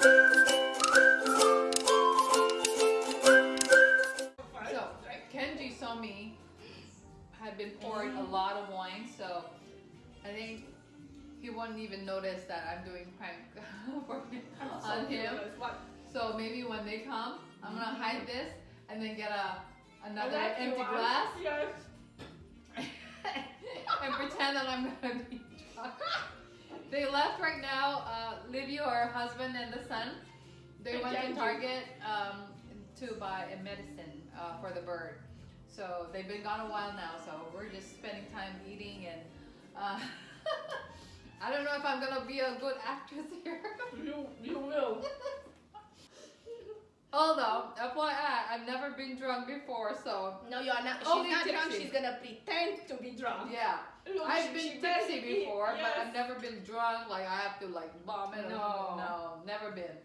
So Kenji saw me had been pouring a lot of wine, so I think he wouldn't even notice that I'm doing prank for him, on him. So maybe when they come, I'm gonna hide this and then get a another empty glass Yes. and pretend that I'm gonna be drunk. They left right now. Uh, Livio, her husband, and the son. They went to Target um, to buy a medicine uh, for the bird. So they've been gone a while now. So we're just spending time eating and. Uh, I don't know if I'm gonna be a good actress here. You you will. Although, FYI, I've never been drunk before, so No, you are not. She's Only not drunk. She's gonna pretend to be drunk. yeah. I've been tipsy before, but I've never been drunk. Like I have to like vomit. No. no, never been.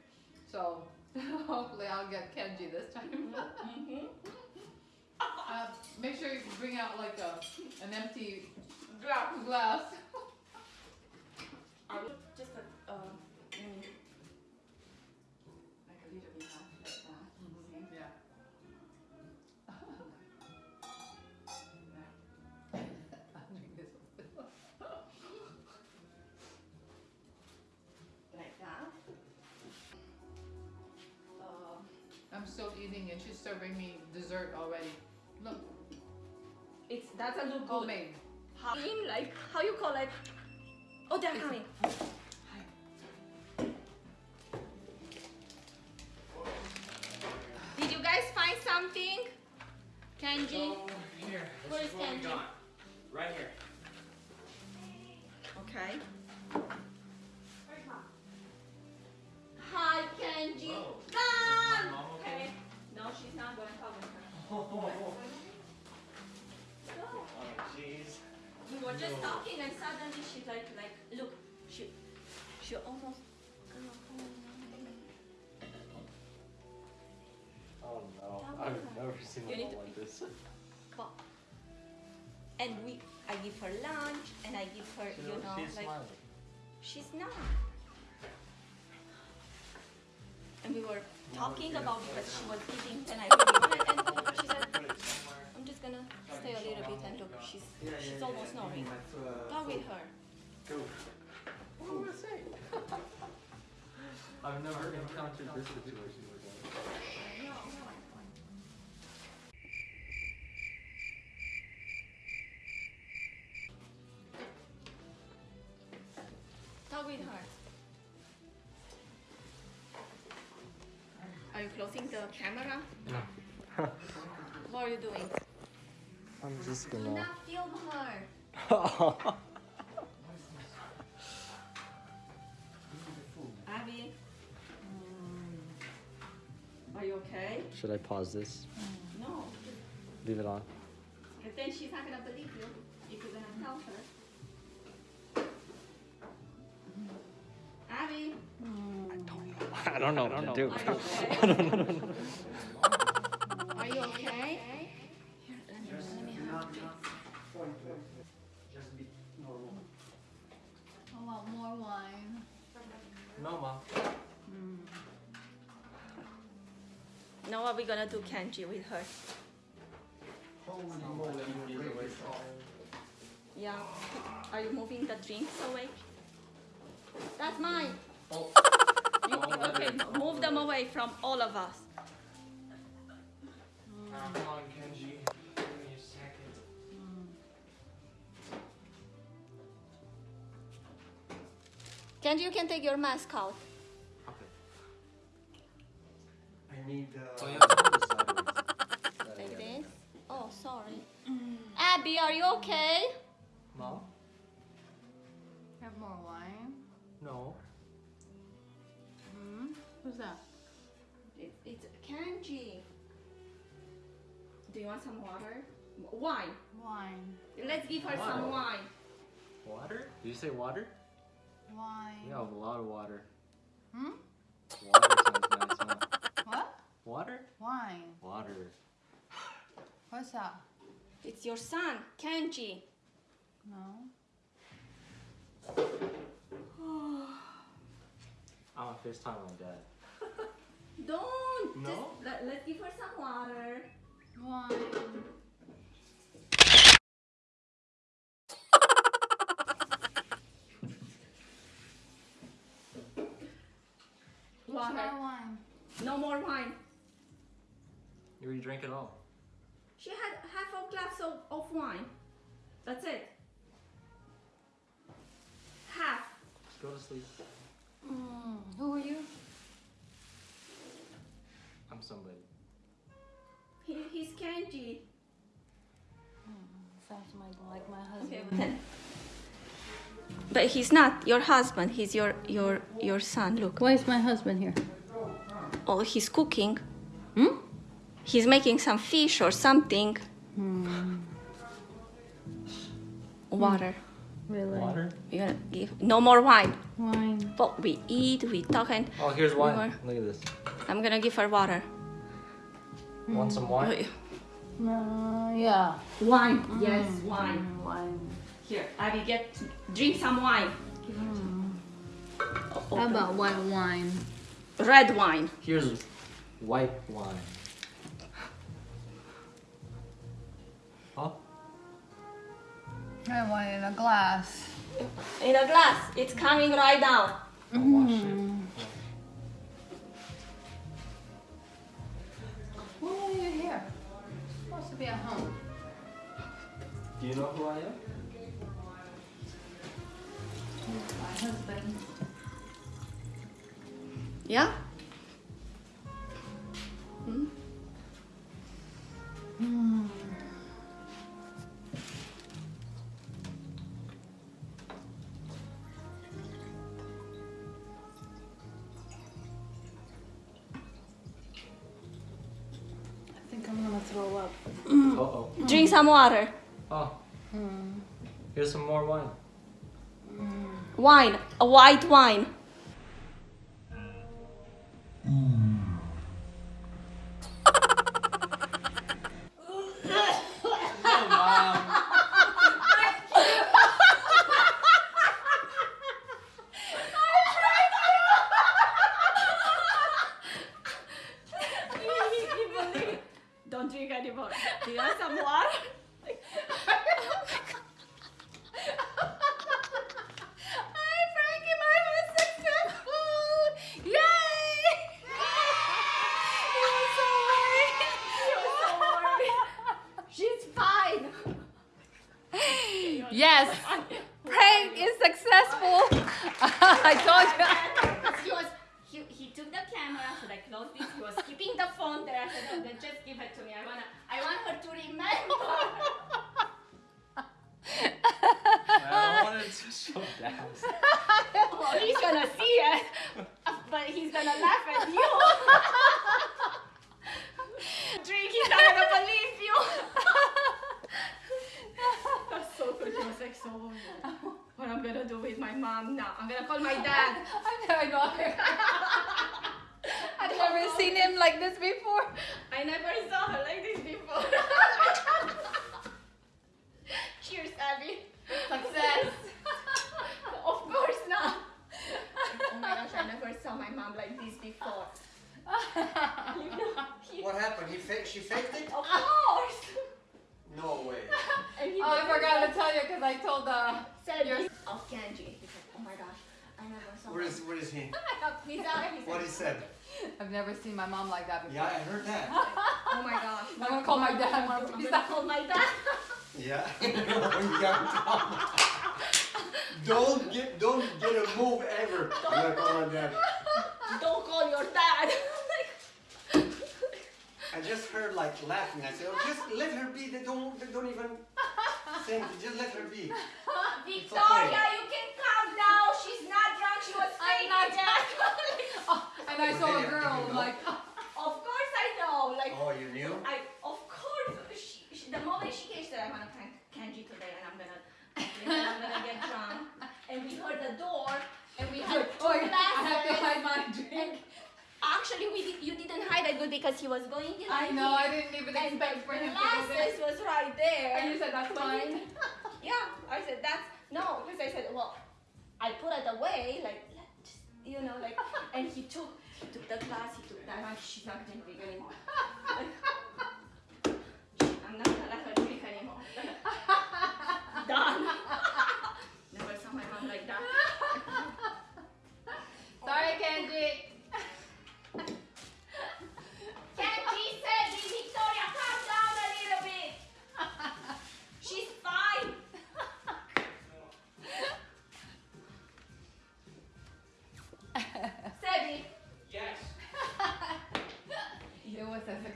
So hopefully I'll get Kenji this time. Mhm. uh, make sure you bring out like a an empty Glass. glass. I'm still eating and she's serving me dessert already. Look, it's that's a look good. homemade. How, in like how you call it? Oh, they're coming. Did you guys find something? Kenji? So here, Where this is is what we Kenji? Right here. Okay. Were just talking and suddenly she's like, like, look, she, she almost. Oh no, I've never seen You to- like this. But, and we, I give her lunch and I give her, you know, she's like, smiling. she's not. And we were talking about because she was eating and I wanted, and she said, Put it somewhere. I'm gonna stay a little bit and look, she's, Yeah, yeah, she's yeah, almost yeah. snoring. That's, uh, Go with her. Go. What do I say? I've never encountered this situation before. Talk with her. Are you closing the camera? No. What are you doing? I'm just gonna. not film her. Abby. Um, are you okay? Should I pause this? No. Leave it on. And then she's not gonna believe you if you're gonna tell her. Abby, I don't know what to do. are you okay? are you okay? Here, let me, let me help. Just be normal. I want more wine. No, mom. Hmm. Now what we gonna do Kenji with her? Yeah. Are you moving the drinks away? That's mine. Oh. You, okay, move them away from all of us. Come Kenji, you can take your mask out. I need. Uh... Oh, you have to hold it sideways. Like this. Oh, sorry. Abby, are you okay? Mom? Have more wine. No. Hmm? Who's that? It, it's Kenji. Do you want some water? Wine. Wine. Let's give her some wine. Water? Did you say water? Wine. We have a lot of water. Hmm? Water sounds nice, huh? What? Water? Wine. Water. What's that? It's your son, Kenji. No. I'm a FaceTime my dad. Don't. No? Just let, let's give her some water. Wine. Water. Try wine. No more wine. You already drank it all. She had half a glass of, of wine. That's it. Half. Just go to sleep. Mm, who are you? I'm somebody. He, he's Kenji. Sounds my, like my husband. then. But he's not your husband. He's your your your son. Look. Why is my husband here? Oh, he's cooking. Hmm? He's making some fish or something. Hmm. Water. Really? Water? We're gonna give no more wine. Wine. But we eat, we talk, and Oh, here's wine. More. Look at this. I'm gonna give her water. Want some wine? Uh, yeah. Wine. Yes, Mm, wine. mm, Wine. Here, I will get drink some wine. How about white wine? Red wine? Here's white wine. Huh? White wine in a glass. In a glass. It's coming right now. I'll wash it. Mm. Why are you here? supposed to be at home. Do you know who I am? My husband. Yeah. Hmm? Hmm. I think I'm gonna throw up. Uh oh. Drink some water. Oh, Hmm. here's some more wine. Wine. A white wine. Don't drink anymore. Do you want some water? Hi, Frankie, mine was successful! Yay! he was so worried. He was so worried. She's fine. Yes, prank is successful. I told you. he was he, he took the camera, should I close this? He was keeping the phone there. I said, no, then just give it to me. I wanna I want her to remember. I don't want it to show down. Oh, well, he's gonna see it, but he's gonna laugh at you. Drink, he's not gonna believe you. That's so good. She was like, so what I'm gonna do with my mom now? I'm gonna call my dad. I know. I've never seen him like this before. I never saw her like this before. Cheers, Abby. Success. of course not. oh my gosh, I never saw my mom like this before. You know, he- What happened? He fa- she faked it? of course. No way. And he Oh, I never forgot to tell you because I told uh, said Yours- this of Kenji. He said, oh my gosh, I never saw Where my is where is he? He's out. He What he said, said? I've never seen my mom like that before. Yeah, I heard that. oh my gosh. I'm gonna call my dad. I'm when gonna call my dad. Yeah. Yeah. don't get don't get a move ever. I'm gonna call my dad. Don't call your dad. I just heard like laughing. I said, oh, just let her be. They don't they don't even think. Just let her be. Victoria, you can calm down. She's not drunk. She was I'm faking not it. Oh, and I saw a girl. you I'm know. like, of course I know. Like, Oh, you knew? I of course. She, she, the moment she came, she said, "I'm gonna prank Kenji today, and I'm gonna, and I'm gonna get drunk." And we heard the door, and we heard two oh, I have to hide my drink. Actually, we did, you didn't hide it good because he was going in. I know. I didn't even And expect for the him to go there. glasses was right there. And you said that's When fine. Yeah, I said that's no because I said well, I put it away like you know, like, and he took, he took the class, he took that, like, she's not gonna drink anymore. Like, I'm not gonna let her drink anymore. Like,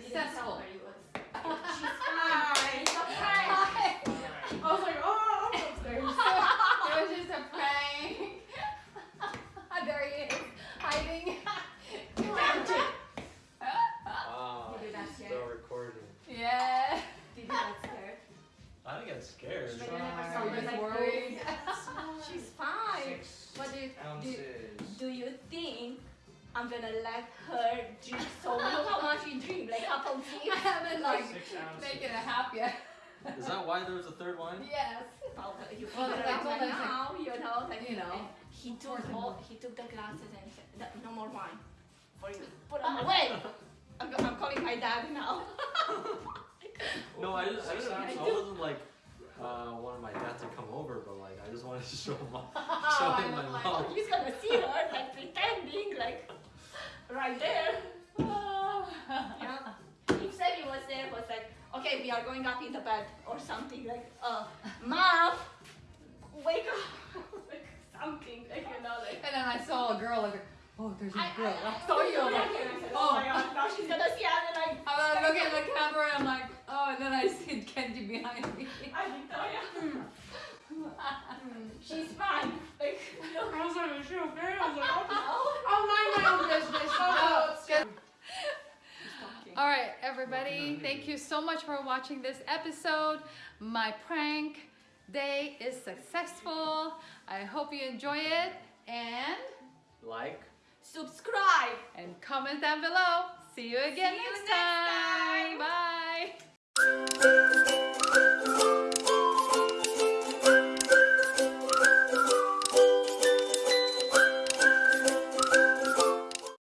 Didn't tell successful. her it was. She's fine. It's okay. I was like, oh, I'm it was just a prank. there he is, hiding. Oh, Maybe that's she's it. still recording. yeah. Did you get scared? I didn't get scared. But you never I saw was like worried. She's fine. Six What do you do? Do you think I'm gonna let her drink so look how much you drink, like couple I haven't like Six ounces. making it half yet. Is that why there was a third one? Yes. Well, you Well, figure I it out told by her, now, you know, like you know, he took all, he took the glasses and said, "No- no more wine for you. Put them away. I'm, I'm calling my dad now. No, I just I, I didn't, I wasn't like uh, wanted my dad to come over, but like I just wanted to show him. Oh, show him my know, I mom. He's gonna see her like pretending like right there. Yeah. If Sebi was there, was like, okay, we are going up in the bed or something like, uh, mom, wake up, like something, like you know, like. And then I saw a girl like, oh, there's a girl. I, I saw you. Like, oh oh. my god, now she's gonna see us and like, I'm looking at the camera and I'm like, oh, and then I see Kenji behind me. I'm Victoria. Mm, she's fine. Like. I was like, is she okay? I was like, Oh, oh, mind my own business. Oh, it's good. She's talking. All right, everybody, thank you so much for watching this episode. My prank day is successful. I hope you enjoy it and Like. Subscribe. and comment down below. See you again See you next next time. Bye.